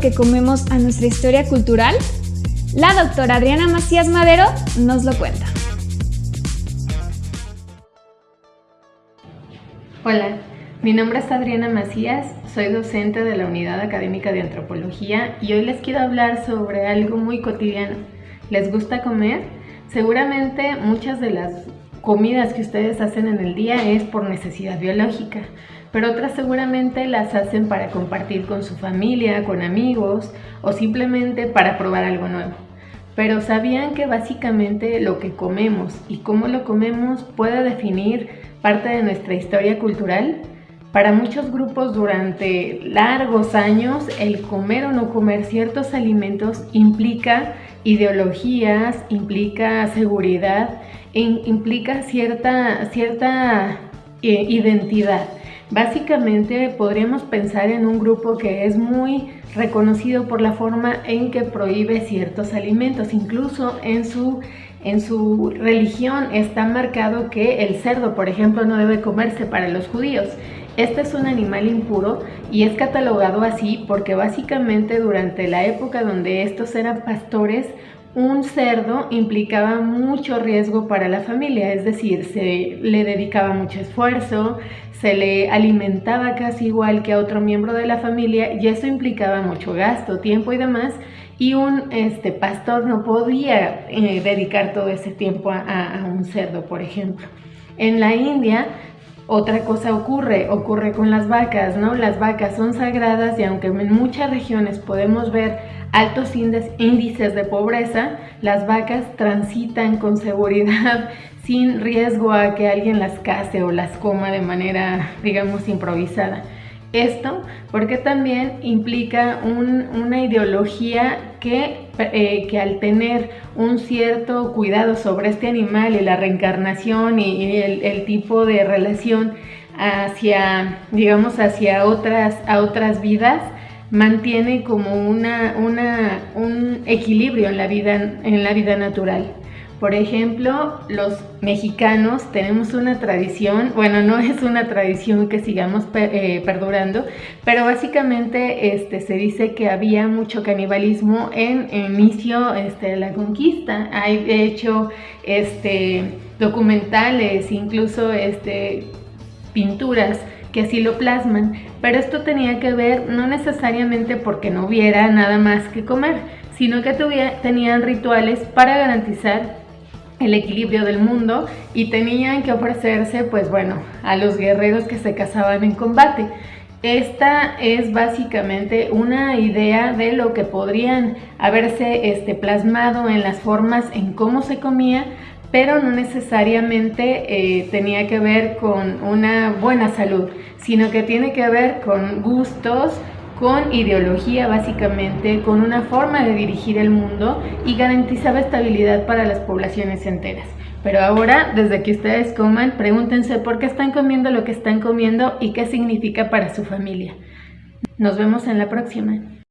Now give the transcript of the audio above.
que comemos a nuestra historia cultural? La doctora Adriana Macías Madero nos lo cuenta. Hola, mi nombre es Adriana Macías, soy docente de la Unidad Académica de Antropología y hoy les quiero hablar sobre algo muy cotidiano. ¿Les gusta comer? Seguramente muchas de las comidas que ustedes hacen en el día es por necesidad biológica, pero otras seguramente las hacen para compartir con su familia, con amigos o simplemente para probar algo nuevo. Pero ¿sabían que básicamente lo que comemos y cómo lo comemos puede definir parte de nuestra historia cultural. Para muchos grupos durante largos años el comer o no comer ciertos alimentos implica ideologías, implica seguridad, implica cierta, cierta eh, identidad. Básicamente podríamos pensar en un grupo que es muy reconocido por la forma en que prohíbe ciertos alimentos, incluso en su en su religión está marcado que el cerdo, por ejemplo, no debe comerse para los judíos. Este es un animal impuro y es catalogado así porque básicamente durante la época donde estos eran pastores, un cerdo implicaba mucho riesgo para la familia, es decir, se le dedicaba mucho esfuerzo, se le alimentaba casi igual que a otro miembro de la familia y eso implicaba mucho gasto, tiempo y demás y un este, pastor no podía eh, dedicar todo ese tiempo a, un cerdo, por ejemplo. En la India otra cosa ocurre, ocurre con las vacas, ¿no? Las vacas son sagradas y aunque en muchas regiones podemos ver altos índices de pobreza, las vacas transitan con seguridad sin riesgo a que alguien las case o las coma de manera, digamos, improvisada. Esto porque también implica una ideología que, eh, que, al tener un cierto cuidado sobre este animal y la reencarnación y, el, tipo de relación hacia, digamos, hacia otras, a otras vidas, mantiene como una, un equilibrio en la vida, en la vida natural. Por ejemplo, los mexicanos tenemos una tradición, bueno, no es una tradición que sigamos eh, perdurando, pero básicamente este, se dice que había mucho canibalismo en inicio este, de la conquista. Hay de hecho este, documentales, incluso este, pinturas que así lo plasman, pero esto tenía que ver no necesariamente porque no hubiera nada más que comer, sino que tenían rituales para garantizar el equilibrio del mundo y tenían que ofrecerse, pues bueno, a los guerreros que se casaban en combate. Esta es básicamente una idea de lo que podrían haberse este, plasmado en las formas en cómo se comía, pero no necesariamente eh, tenía que ver con una buena salud, sino que tiene que ver con gustos, con ideología básicamente, con una forma de dirigir el mundo y garantizaba estabilidad para las poblaciones enteras. Pero ahora, desde que ustedes coman, pregúntense por qué están comiendo lo que están comiendo y qué significa para su familia. Nos vemos en la próxima.